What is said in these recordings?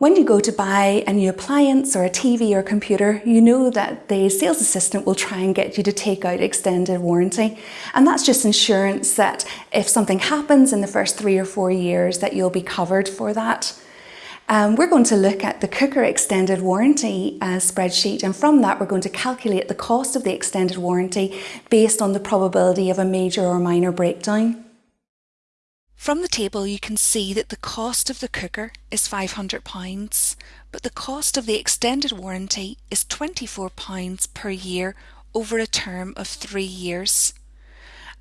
When you go to buy a new appliance or a TV or computer, you know that the sales assistant will try and get you to take out extended warranty. And that's just insurance that if something happens in the first three or four years that you'll be covered for that. Um, we're going to look at the cooker extended warranty uh, spreadsheet and from that we're going to calculate the cost of the extended warranty based on the probability of a major or minor breakdown. From the table you can see that the cost of the cooker is £500 but the cost of the extended warranty is £24 per year over a term of three years.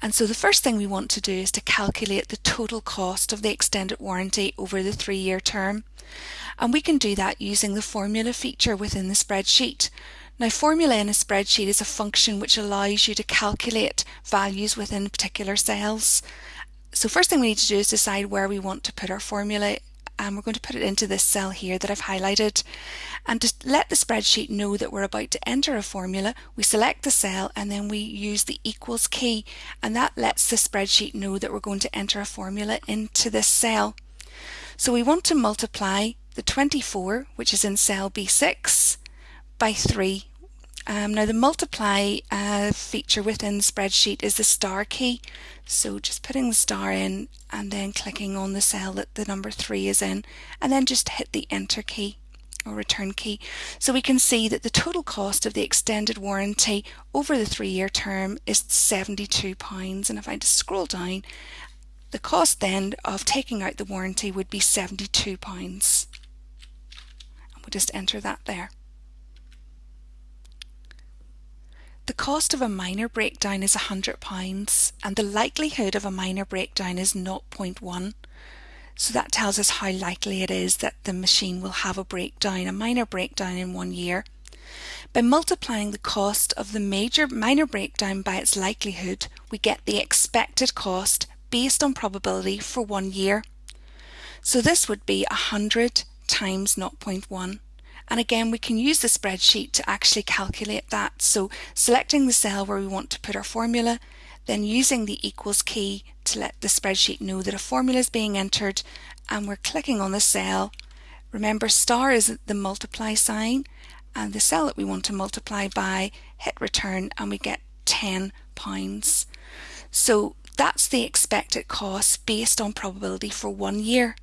And so the first thing we want to do is to calculate the total cost of the extended warranty over the three year term. And we can do that using the formula feature within the spreadsheet. Now formula in a spreadsheet is a function which allows you to calculate values within particular cells so first thing we need to do is decide where we want to put our formula and we're going to put it into this cell here that I've highlighted. And to let the spreadsheet know that we're about to enter a formula, we select the cell and then we use the equals key and that lets the spreadsheet know that we're going to enter a formula into this cell. So we want to multiply the 24, which is in cell B6, by 3 um, now the multiply uh, feature within the spreadsheet is the star key. So just putting the star in and then clicking on the cell that the number 3 is in and then just hit the enter key or return key. So we can see that the total cost of the extended warranty over the three year term is £72 and if I just scroll down the cost then of taking out the warranty would be £72 and we'll just enter that there. Cost of a minor breakdown is £100 and the likelihood of a minor breakdown is 0.1. So that tells us how likely it is that the machine will have a breakdown, a minor breakdown in one year. By multiplying the cost of the major minor breakdown by its likelihood, we get the expected cost based on probability for one year. So this would be 100 times 0.1. And again, we can use the spreadsheet to actually calculate that. So selecting the cell where we want to put our formula, then using the equals key to let the spreadsheet know that a formula is being entered and we're clicking on the cell. Remember star is the multiply sign and the cell that we want to multiply by, hit return and we get 10 pounds. So that's the expected cost based on probability for one year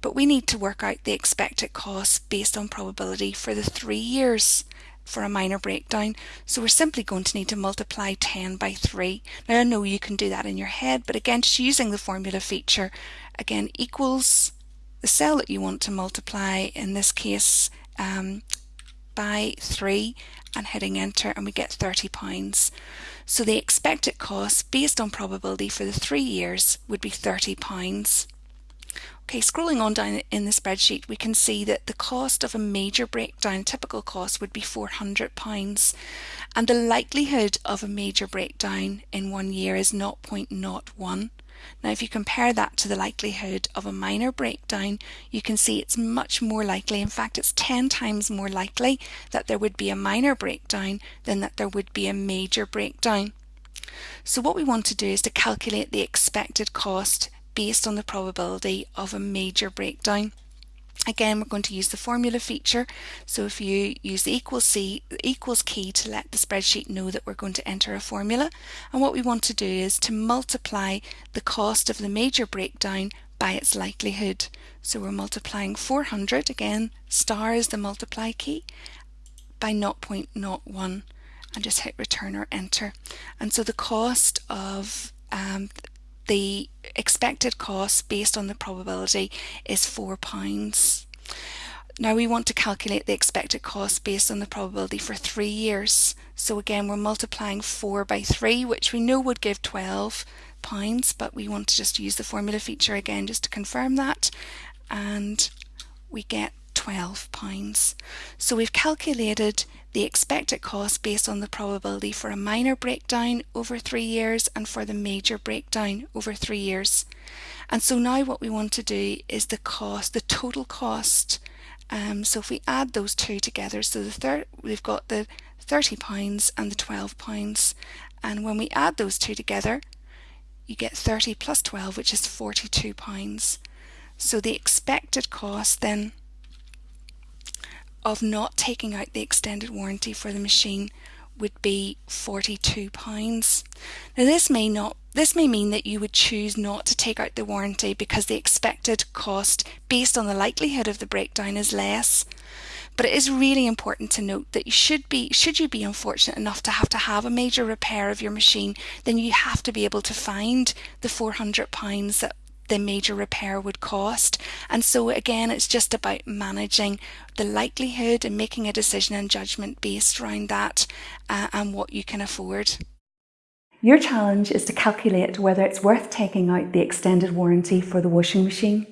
but we need to work out the expected cost based on probability for the three years for a minor breakdown. So we're simply going to need to multiply 10 by 3. Now I know you can do that in your head, but again, just using the formula feature, again, equals the cell that you want to multiply, in this case, um, by 3 and hitting enter and we get 30 pounds. So the expected cost based on probability for the three years would be 30 pounds. Okay, scrolling on down in the spreadsheet, we can see that the cost of a major breakdown, typical cost, would be £400 and the likelihood of a major breakdown in one year is 0.01. Now if you compare that to the likelihood of a minor breakdown, you can see it's much more likely, in fact it's 10 times more likely that there would be a minor breakdown than that there would be a major breakdown. So what we want to do is to calculate the expected cost based on the probability of a major breakdown. Again, we're going to use the formula feature. So if you use the equals, C, equals key to let the spreadsheet know that we're going to enter a formula. And what we want to do is to multiply the cost of the major breakdown by its likelihood. So we're multiplying 400, again, star is the multiply key, by 0.01 and just hit return or enter. And so the cost of um, the expected cost based on the probability is £4. Now we want to calculate the expected cost based on the probability for three years. So again, we're multiplying 4 by 3, which we know would give 12 pounds, but we want to just use the formula feature again just to confirm that. And we get 12 pounds. So we've calculated the expected cost based on the probability for a minor breakdown over three years and for the major breakdown over three years. And so now what we want to do is the cost, the total cost. Um, so if we add those two together, so the third, we've got the 30 pounds and the 12 pounds. And when we add those two together, you get 30 plus 12, which is 42 pounds. So the expected cost then of not taking out the extended warranty for the machine would be £42. Now this may not this may mean that you would choose not to take out the warranty because the expected cost based on the likelihood of the breakdown is less. But it is really important to note that you should be should you be unfortunate enough to have to have a major repair of your machine, then you have to be able to find the £400 that the major repair would cost. And so again, it's just about managing the likelihood and making a decision and judgment based around that uh, and what you can afford. Your challenge is to calculate whether it's worth taking out the extended warranty for the washing machine.